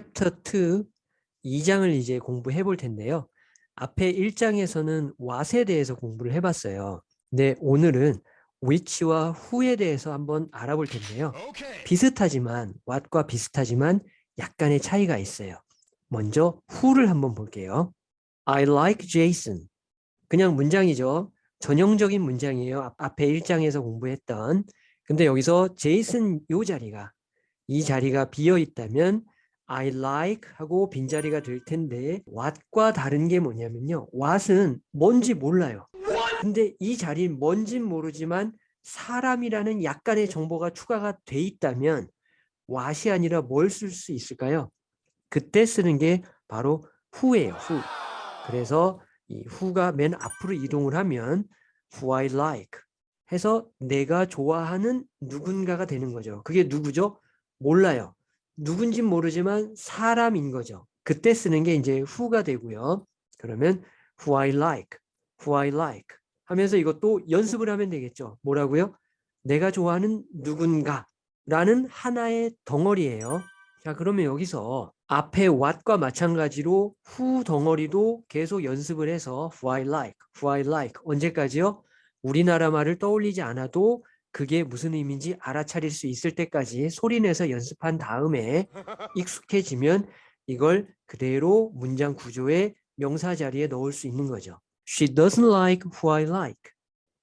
챕터 2 2장을 이제 공부해 볼 텐데요. 앞에 1장에서는 what에 대해서 공부를 해봤어요. 근데 오늘은 which와 who에 대해서 한번 알아볼 텐데요. 비슷하지만 what과 비슷하지만 약간의 차이가 있어요. 먼저 who를 한번 볼게요. I like Jason. 그냥 문장이죠. 전형적인 문장이에요. 앞- 앞에 1장에서 공부했던. 근데 여기서 제이슨 요 자리가 이 자리가 비어 있다면 I like 하고 빈자리가 될 텐데 what과 다른 게 뭐냐면요. what은 뭔지 몰라요. 근데 이 자리는 뭔진 모르지만 사람이라는 약간의 정보가 추가가 돼 있다면 what이 아니라 뭘 쓸 수 있을까요? 그때 쓰는 게 바로 who예요. who. 그래서 이 who가 맨 앞으로 이동을 하면 who I like 해서 내가 좋아하는 누군가가 되는 거죠. 그게 누구죠? 몰라요. 누군진 모르지만 사람인 거죠. 그때 쓰는 게 이제 who가 되고요. 그러면 who I like, who I like 하면서 이것도 연습을 하면 되겠죠. 뭐라고요? 내가 좋아하는 누군가 라는 하나의 덩어리예요. 자 그러면 여기서 앞에 what과 마찬가지로 who 덩어리도 계속 연습을 해서 who I like, who I like 언제까지요? 우리나라 말을 떠올리지 않아도 그게 무슨 의미인지 알아차릴 수 있을 때까지 소리내서 연습한 다음에 익숙해지면 이걸 그대로 문장 구조의 명사 자리에 넣을 수 있는 거죠. She doesn't like who I like.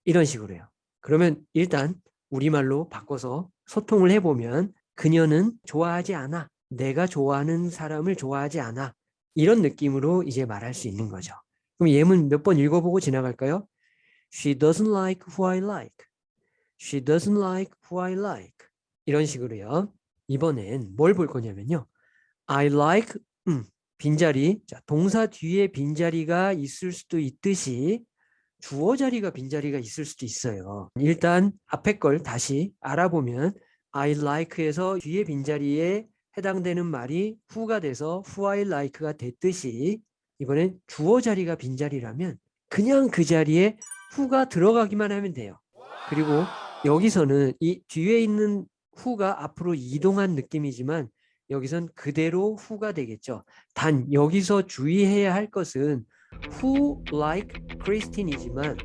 이런 식으로요. 그러면 일단 우리말로 바꿔서 소통을 해보면 그녀는 좋아하지 않아. 내가 좋아하는 사람을 좋아하지 않아. 이런 느낌으로 이제 말할 수 있는 거죠. 그럼 예문 몇 번 읽어보고 지나갈까요? She doesn't like who I like. She doesn't like who I like. 이런 식으로요. 이번엔 뭘 볼 거냐면요. I like 음, 빈자리. 자, 동사 뒤에 빈자리가 있을 수도 있듯이 주어 자리가 빈자리가 있을 수도 있어요. 일단 앞에 걸 다시 알아보면 I like에서 뒤에 빈자리에 해당되는 말이 who가 돼서 who I like가 됐듯이 이번엔 주어 자리가 빈자리라면 그냥 그 자리에 who가 들어가기만 하면 돼요. 그리고 여기서는 이 뒤에 있는 who가 앞으로 이동한 느낌이지만 여기선 그대로 who가 되겠죠. 단 여기서 주의해야 할 것은 who like Christine이지만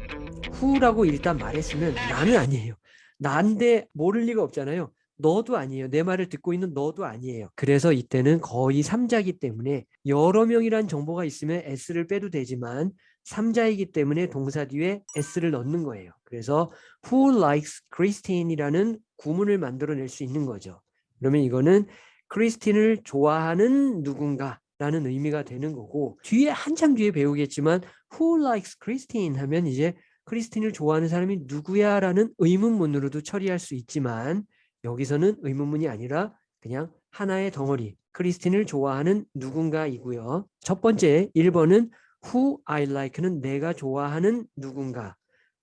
who라고 일단 말했으면 나는 아니에요. 난데 모를 리가 없잖아요. 너도 아니에요. 내 말을 듣고 있는 너도 아니에요. 그래서 이때는 거의 3자이기 때문에 여러 명이란 정보가 있으면 s를 빼도 되지만 3자이기 때문에 동사 뒤에 s를 넣는 거예요. 그래서 who likes Christine이라는 구문을 만들어낼 수 있는 거죠. 그러면 이거는 크리스틴을 좋아하는 누군가라는 의미가 되는 거고 뒤에 한참 뒤에 배우겠지만 who likes Christine 하면 이제 크리스틴을 좋아하는 사람이 누구야 라는 의문문으로도 처리할 수 있지만 여기서는 의문문이 아니라 그냥 하나의 덩어리 크리스틴을 좋아하는 누군가이고요. 첫 번째 1번은 who I like는 내가 좋아하는 누군가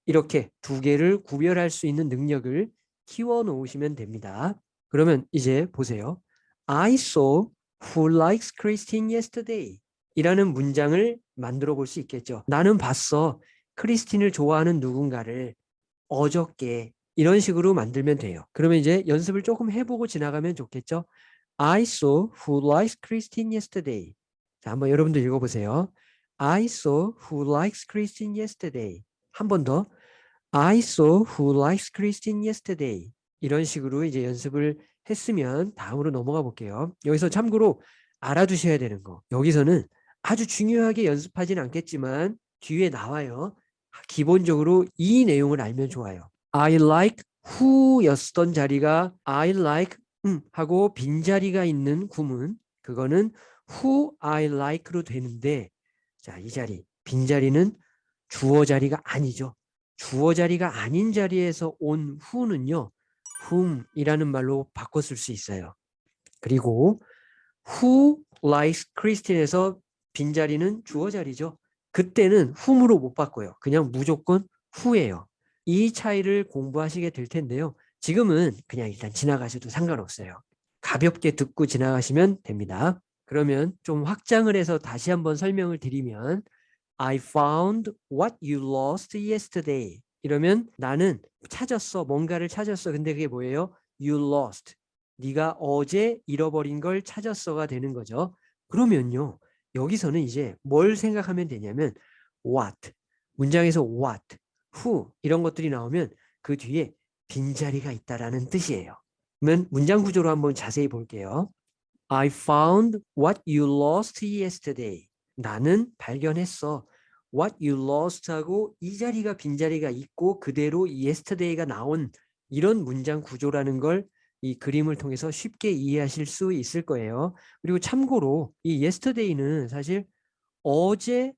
이렇게 두 개를 구별할 수 있는 능력을 키워 놓으시면 됩니다. 그러면 이제 보세요. I saw who likes Christine yesterday 이라는 문장을 만들어 볼 수 있겠죠. 나는 봤어. 크리스틴을 좋아하는 누군가를 어저께 이런 식으로 만들면 돼요. 그러면 이제 연습을 조금 해보고 지나가면 좋겠죠. I saw who likes Christine yesterday. 자, 한번 여러분들 읽어보세요. I saw who likes Christine yesterday. 한 번 더. I saw who likes Christine yesterday. 이런 식으로 이제 연습을 했으면 다음으로 넘어가 볼게요. 여기서 참고로 알아두셔야 되는 거. 여기서는 아주 중요하게 연습하진 않겠지만 뒤에 나와요. 기본적으로 이 내용을 알면 좋아요. I like who였던 자리가 I like 음 하고 빈자리가 있는 구문 그거는 who I like로 되는데 자, 이 자리 빈자리는 주어 자리가 아니죠. 주어 자리가 아닌 자리에서 온 who는요. whom이라는 말로 쓸수 있어요. 그리고 who likes Christine에서 빈자리는 주어 자리죠. 그때는 whom으로 못 바꿔요. 그냥 무조건 who예요. 이 차이를 공부하시게 될 텐데요. 지금은 그냥 일단 지나가셔도 상관없어요. 가볍게 듣고 지나가시면 됩니다. 그러면 좀 확장을 해서 다시 한번 설명을 드리면 I found what you lost yesterday. 이러면 나는 찾았어. 뭔가를 찾았어. 근데 그게 뭐예요? You lost. 네가 어제 잃어버린 걸 찾았어가 되는 거죠. 그러면요. 여기서는 이제 뭘 생각하면 되냐면 what 문장에서 what, who 이런 것들이 나오면 그 뒤에 빈자리가 있다라는 뜻이에요. 그러면 문장 구조로 한번 자세히 볼게요. I found what you lost yesterday. 나는 발견했어. What you lost 하고 이 자리가 빈자리가 있고 그대로 yesterday가 나온 이런 문장 구조라는 걸 이 그림을 통해서 쉽게 이해하실 수 있을 거예요. 그리고 참고로 이 yesterday는 사실 어제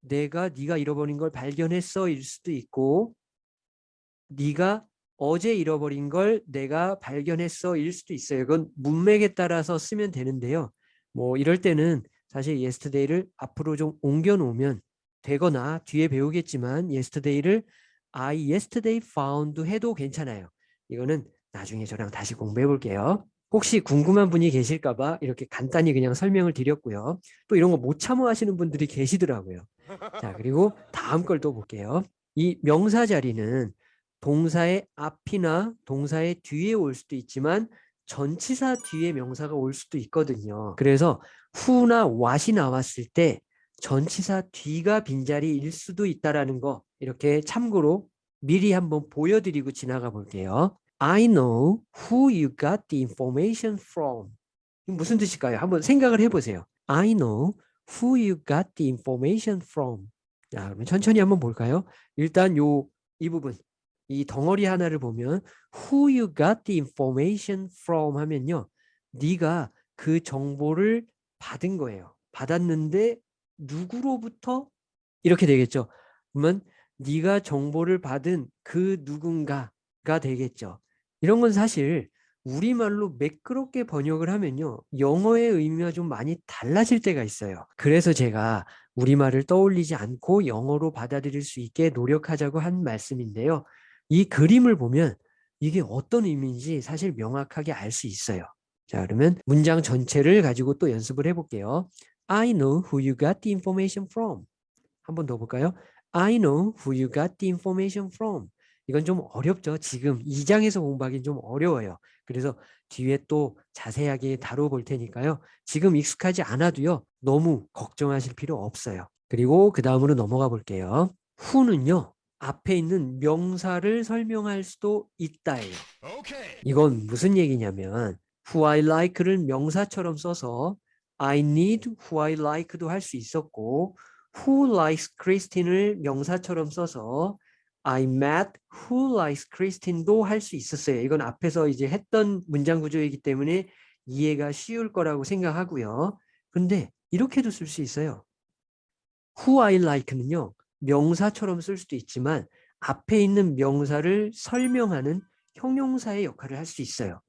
내가 네가 잃어버린 걸 발견했어 일 수도 있고 네가 어제 잃어버린 걸 내가 발견했어 일 수도 있어요. 그건 문맥에 따라서 쓰면 되는데요. 뭐 이럴 때는 사실 yesterday를 앞으로 좀 옮겨 놓으면 되거나 뒤에 배우겠지만 yesterday를 I yesterday found 해도 괜찮아요. 이거는 나중에 저랑 다시 공부해 볼게요. 혹시 궁금한 분이 계실까 봐 이렇게 간단히 그냥 설명을 드렸고요. 또 이런 거 못 참아 하시는 분들이 계시더라고요. 자, 그리고 다음 걸 또 볼게요. 이 명사 자리는 동사의 앞이나 동사의 뒤에 올 수도 있지만 전치사 뒤에 명사가 올 수도 있거든요. 그래서 who나 what이 나왔을 때 전치사 뒤가 빈자리일 수도 있다라는 거 이렇게 참고로 미리 한번 보여드리고 지나가 볼게요. I know who you got the information from. 무슨 뜻일까요? 한번 생각을 해보세요. I know who you got the information from. 자, 그러면 천천히 한번 볼까요? 일단 요 이 부분, 이 덩어리 하나를 보면 who you got the information from 하면요. 네가 그 정보를 받은 거예요. 받았는데 누구로부터 이렇게 되겠죠. 그러면 네가 정보를 받은 그 누군가가 되겠죠. 이런 건 사실 우리말로 매끄럽게 번역을 하면요. 영어의 의미가 좀 많이 달라질 때가 있어요. 그래서 제가 우리말을 떠올리지 않고 영어로 받아들일 수 있게 노력하자고 한 말씀인데요. 이 그림을 보면 이게 어떤 의미인지 사실 명확하게 알 수 있어요. 자, 그러면 문장 전체를 가지고 또 연습을 해볼게요. I know who you got the information from. 한 번 더 볼까요? I know who you got the information from. 이건 좀 어렵죠. 지금 2장에서 공부하기는 좀 어려워요. 그래서 뒤에 또 자세하게 다뤄볼 테니까요. 지금 익숙하지 않아도요. 너무 걱정하실 필요 없어요. 그리고 그 다음으로 넘어가 볼게요. who는요. 앞에 있는 명사를 설명할 수도 있다예요. 이건 무슨 얘기냐면 who I like를 명사처럼 써서 I need who I like도 할 수 있었고 who likes Christine을 명사처럼 써서 I met who likes Christine도 할 수 있었어요. 이건 앞에서 이제 했던 문장 구조이기 때문에 이해가 쉬울 거라고 생각하고요. 근데 이렇게도 쓸 수 있어요. who I like는요. 명사처럼 쓸 수도 있지만 앞에 있는 명사를 설명하는 형용사의 역할을 할 수 있어요.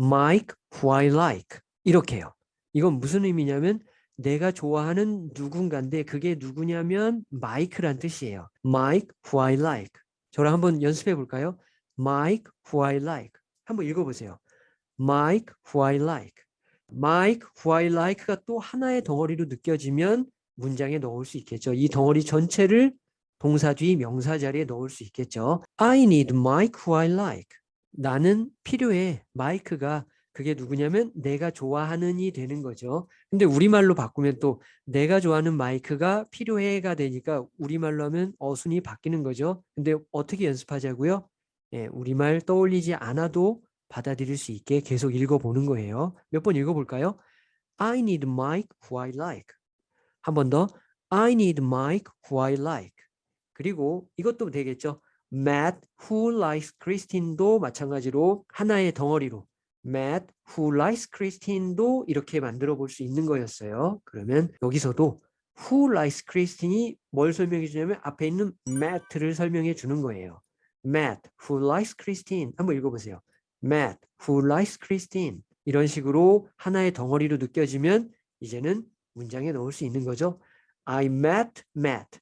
Mike who I like 이렇게요. 이건 무슨 의미냐면 내가 좋아하는 누군가인데 그게 누구냐면 마이크란 뜻이에요. Mike who I like. 저랑 한번 연습해 볼까요? Mike who I like. 한번 읽어보세요. Mike who I like. Mike who I like가 또 하나의 덩어리로 느껴지면 문장에 넣을 수 있겠죠. 이 덩어리 전체를 동사 뒤 명사 자리에 넣을 수 있겠죠. I need Mike who I like. 나는 필요해. 마이크가 그게 누구냐면 내가 좋아하는이 되는 거죠. 근데 우리말로 바꾸면 또 내가 좋아하는 마이크가 필요해가 되니까 우리말로 하면 어순이 바뀌는 거죠. 근데 어떻게 연습하자고요? 예, 우리말 떠올리지 않아도 받아들일 수 있게 계속 읽어보는 거예요. 몇 번 읽어볼까요? I need Mike who I like. 한 번 더. I need Mike who I like. 그리고 이것도 되겠죠. Matt who likes Christine도 마찬가지로 하나의 덩어리로 Matt who likes Christine도 이렇게 만들어 볼 수 있는 거였어요. 그러면 여기서도 who likes Christine이 뭘 설명해 주냐면 앞에 있는 Matt를 설명해 주는 거예요. Matt who likes Christine 한번 읽어보세요. Matt who likes Christine 이런 식으로 하나의 덩어리로 느껴지면 이제는 문장에 넣을 수 있는 거죠. I met Matt,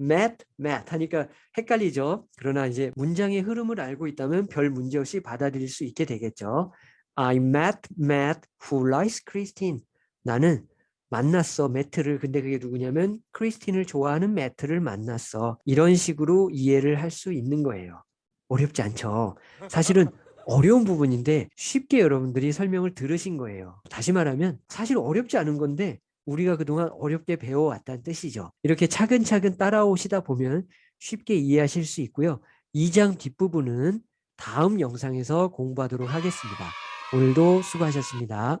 met Matt 하니까 헷갈리죠. 그러나 이제 문장의 흐름을 알고 있다면 별 문제 없이 받아들일 수 있게 되겠죠. I met Matt who likes Christine. 나는 만났어 매트를 근데 그게 누구냐면 크리스틴을 좋아하는 매트를 만났어 이런 식으로 이해를 할 수 있는 거예요 어렵지 않죠 사실은 어려운 부분인데 쉽게 여러분들이 설명을 들으신 거예요. 다시 말하면 사실 어렵지 않은 건데 우리가 그동안 어렵게 배워왔다는 뜻이죠. 이렇게 차근차근 따라오시다 보면 쉽게 이해하실 수 있고요. 2장 뒷부분은 다음 영상에서 공부하도록 하겠습니다. 오늘도 수고하셨습니다.